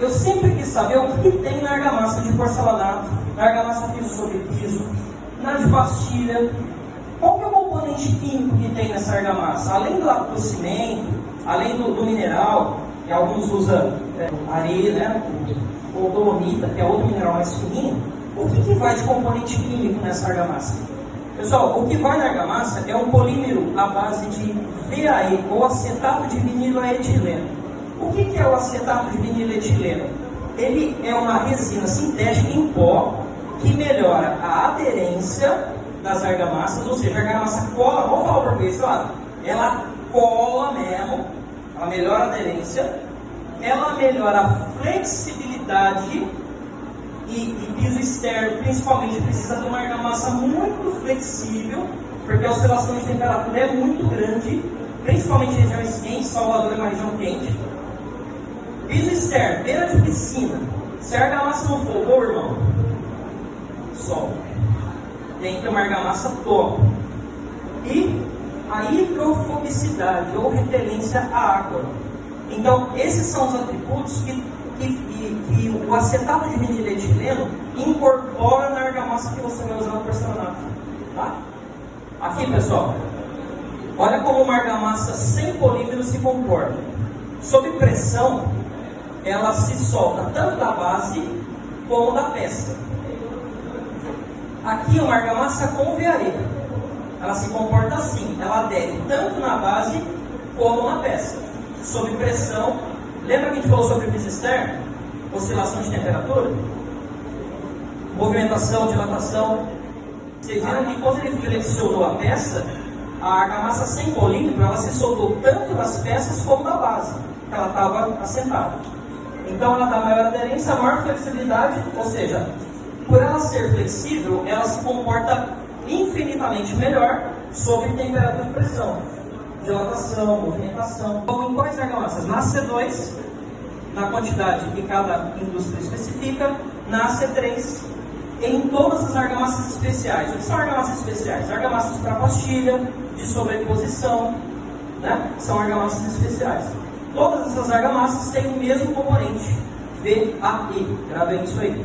eu sempre quis saber o que tem na argamassa de porcelanato, na argamassa piso sobre piso, na de pastilha. Qual que é o componente químico que tem nessa argamassa? Além do, do cimento, além do, do, mineral, que alguns usam é, areia, né? ou dolomita, que é outro mineral mais fininho, o que, que vai de componente químico nessa argamassa? Pessoal, o que vai na argamassa é um polímero à base de VAE, ou acetato de viniloetileno. O que, é o acetato de viniletileno? Ele é uma resina sintética em pó que melhora a aderência das argamassas, ou seja, a argamassa cola, vamos falar para português, claro, ela cola mesmo, ela melhora a aderência, ela melhora a flexibilidade e, e piso externo, principalmente, precisa de uma argamassa muito flexível, porque a oscilação de temperatura é muito grande, principalmente em regiões quentes, Salvador é uma região quente, Piso externo, beira de piscina. Se a argamassa não for boa, irmão, sol. Tem que ter uma argamassa top. E a hidrofobicidade ou repelência à água. Então, esses são os atributos que, que, que, que o acetato de viniletileno incorpora na argamassa que você vai usar no porcelanato. Tá? Aqui, pessoal, olha como uma argamassa sem polímero se comporta. Sob pressão, ela se solta tanto da base como da peça. Aqui é uma argamassa com veareira. Ela se comporta assim, ela adere tanto na base como na peça. Sob pressão, lembra que a gente falou sobre piso externo? Oscilação de temperatura? Movimentação, dilatação. Vocês viram que quando ele flexionou a peça, a argamassa sem polímero, ela se soltou tanto das peças como da base, ela estava assentada. Então ela dá maior aderência, maior flexibilidade, ou seja, por ela ser flexível, ela se comporta infinitamente melhor sob temperatura e pressão, dilatação, movimentação. Então, em quais argamassas? Na C2, na quantidade que cada indústria especifica, na C3, em todas as argamassas especiais. O que são argamassas especiais? Argamassas para pastilha, de sobreposição, né? são argamassas especiais. Todas essas argamassas têm o mesmo componente, VAE. Gravem isso aí.